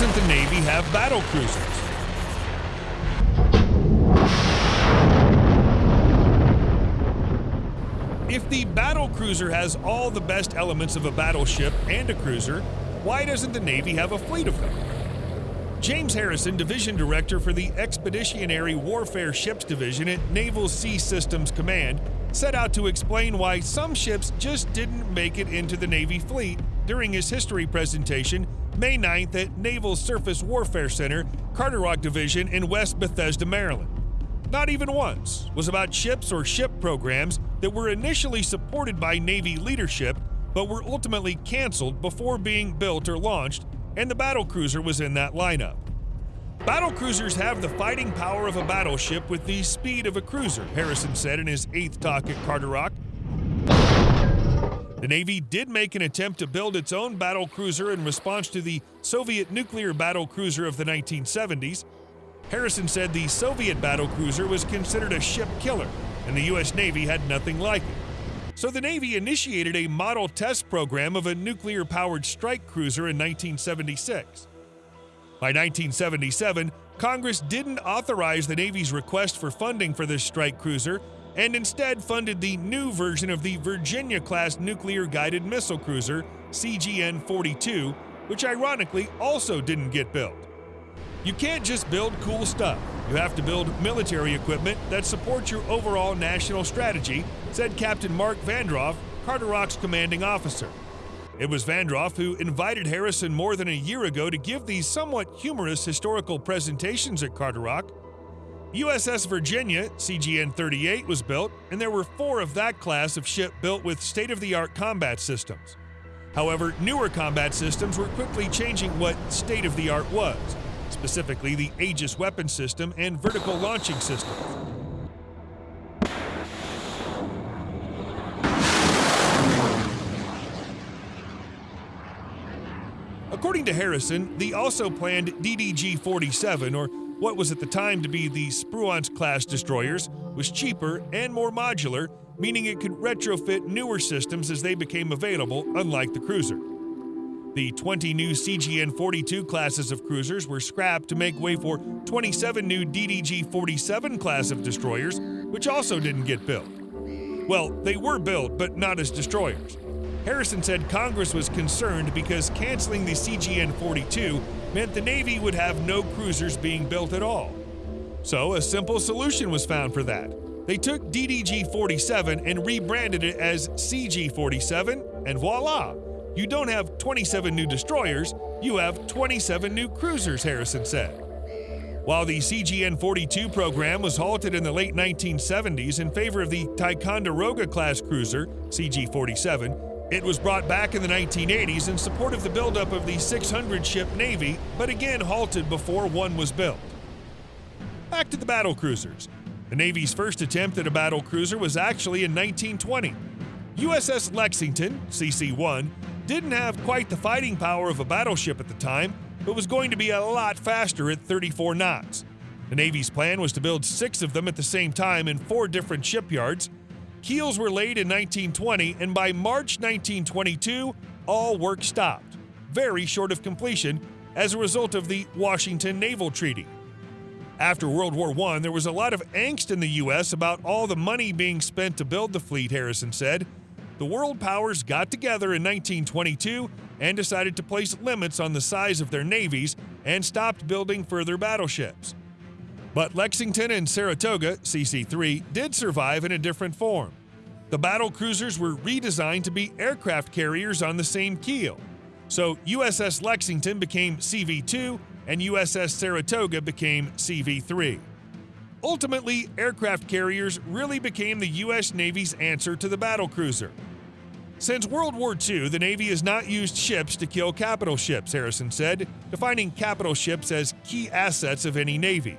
doesn't the Navy have battle cruisers? If the battle cruiser has all the best elements of a battleship and a cruiser, why doesn't the Navy have a fleet of them? James Harrison, Division Director for the Expeditionary Warfare Ships Division at Naval Sea Systems Command, set out to explain why some ships just didn't make it into the Navy fleet during his history presentation May 9th at Naval Surface Warfare Center, Carderock Division in West Bethesda, Maryland. Not even once was about ships or ship programs that were initially supported by Navy leadership but were ultimately canceled before being built or launched, and the battlecruiser was in that lineup. Battlecruisers have the fighting power of a battleship with the speed of a cruiser, Harrison said in his eighth talk at Carderock. The Navy did make an attempt to build its own battle cruiser in response to the Soviet nuclear battle cruiser of the 1970s. Harrison said the Soviet battle cruiser was considered a ship killer, and the U.S. Navy had nothing like it. So the Navy initiated a model test program of a nuclear powered strike cruiser in 1976. By 1977, Congress didn't authorize the Navy's request for funding for this strike cruiser and instead funded the new version of the Virginia class nuclear guided missile cruiser, CGN 42, which ironically also didn't get built. You can't just build cool stuff. You have to build military equipment that supports your overall national strategy, said Captain Mark Vandroff, Carderock's commanding officer. It was Vandroff who invited Harrison more than a year ago to give these somewhat humorous historical presentations at Carderock. USS Virginia, CGN 38, was built, and there were four of that class of ship built with state of the art combat systems. However, newer combat systems were quickly changing what state of the art was, specifically the Aegis weapon system and vertical launching system. According to Harrison, the also planned DDG 47, or what was at the time to be the Spruance class destroyers, was cheaper and more modular, meaning it could retrofit newer systems as they became available, unlike the cruiser. The 20 new CGN 42 classes of cruisers were scrapped to make way for 27 new DDG 47 class of destroyers, which also didn't get built. Well, they were built, but not as destroyers. Harrison said Congress was concerned because canceling the CGN 42 meant the Navy would have no cruisers being built at all. So a simple solution was found for that. They took DDG 47 and rebranded it as CG 47, and voila! You don't have 27 new destroyers, you have 27 new cruisers, Harrison said. While the CGN 42 program was halted in the late 1970s in favor of the Ticonderoga class cruiser, CG 47, it was brought back in the 1980s in support of the buildup of the 600 ship Navy, but again halted before one was built. Back to the battle cruisers. The Navy's first attempt at a battle cruiser was actually in 1920. USS Lexington, CC 1, didn't have quite the fighting power of a battleship at the time, but was going to be a lot faster at 34 knots. The Navy's plan was to build six of them at the same time in four different shipyards, Keels were laid in 1920, and by March 1922, all work stopped, very short of completion, as a result of the Washington Naval Treaty. After World War I, there was a lot of angst in the U.S. about all the money being spent to build the fleet, Harrison said. The world powers got together in 1922 and decided to place limits on the size of their navies and stopped building further battleships. But Lexington and Saratoga, CC 3, did survive in a different form. The battle cruisers were redesigned to be aircraft carriers on the same keel. So USS Lexington became CV 2 and USS Saratoga became CV 3. Ultimately, aircraft carriers really became the U.S. Navy's answer to the battle cruiser. Since World War II, the Navy has not used ships to kill capital ships, Harrison said, defining capital ships as key assets of any Navy.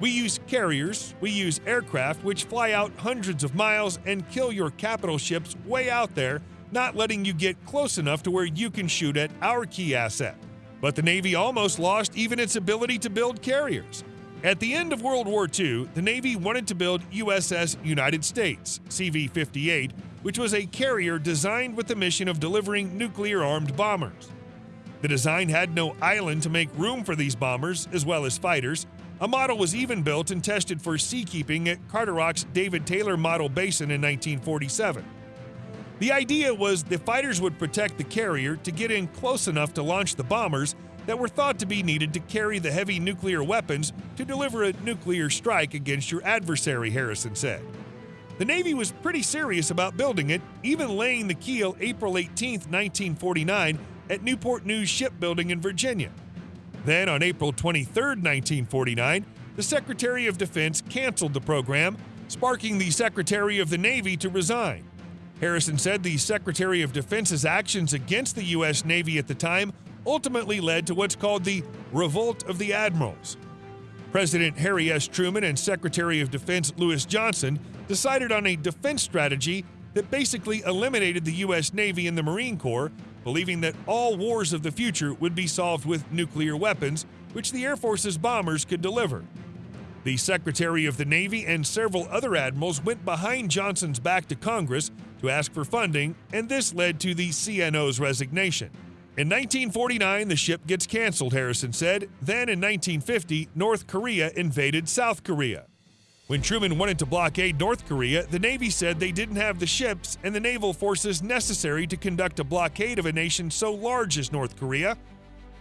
We use carriers, we use aircraft which fly out hundreds of miles and kill your capital ships way out there, not letting you get close enough to where you can shoot at our key asset. But the Navy almost lost even its ability to build carriers. At the end of World War II, the Navy wanted to build USS United States, CV 58, which was a carrier designed with the mission of delivering nuclear armed bombers. The design had no island to make room for these bombers, as well as fighters. A model was even built and tested for seakeeping at Carderock's David Taylor Model Basin in 1947. The idea was the fighters would protect the carrier to get in close enough to launch the bombers that were thought to be needed to carry the heavy nuclear weapons to deliver a nuclear strike against your adversary, Harrison said. The Navy was pretty serious about building it, even laying the keel April 18, 1949, at Newport News Shipbuilding in Virginia. Then, on April 23, 1949, the Secretary of Defense canceled the program, sparking the Secretary of the Navy to resign. Harrison said the Secretary of Defense's actions against the U.S. Navy at the time ultimately led to what's called the Revolt of the Admirals. President Harry S. Truman and Secretary of Defense Louis Johnson decided on a defense strategy that basically eliminated the U.S. Navy and the Marine Corps, believing that all wars of the future would be solved with nuclear weapons, which the Air Force's bombers could deliver. The Secretary of the Navy and several other admirals went behind Johnson's back to Congress to ask for funding, and this led to the CNO's resignation. In 1949, the ship gets canceled, Harrison said. Then in 1950, North Korea invaded South Korea. When Truman wanted to blockade North Korea, the Navy said they didn't have the ships and the naval forces necessary to conduct a blockade of a nation so large as North Korea.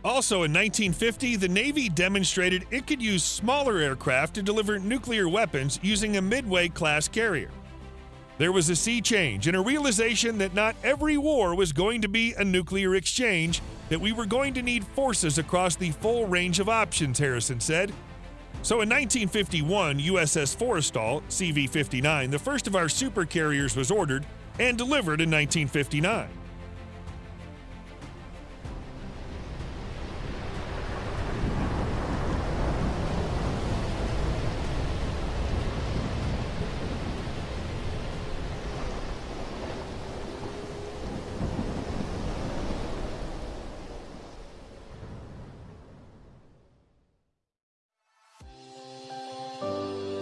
Also in 1950, the Navy demonstrated it could use smaller aircraft to deliver nuclear weapons using a Midway class carrier. There was a sea change and a realization that not every war was going to be a nuclear exchange, that we were going to need forces across the full range of options, Harrison said. So in 1951, USS Forrestal, CV 59, the first of our super carriers, was ordered and delivered in 1959. Bye.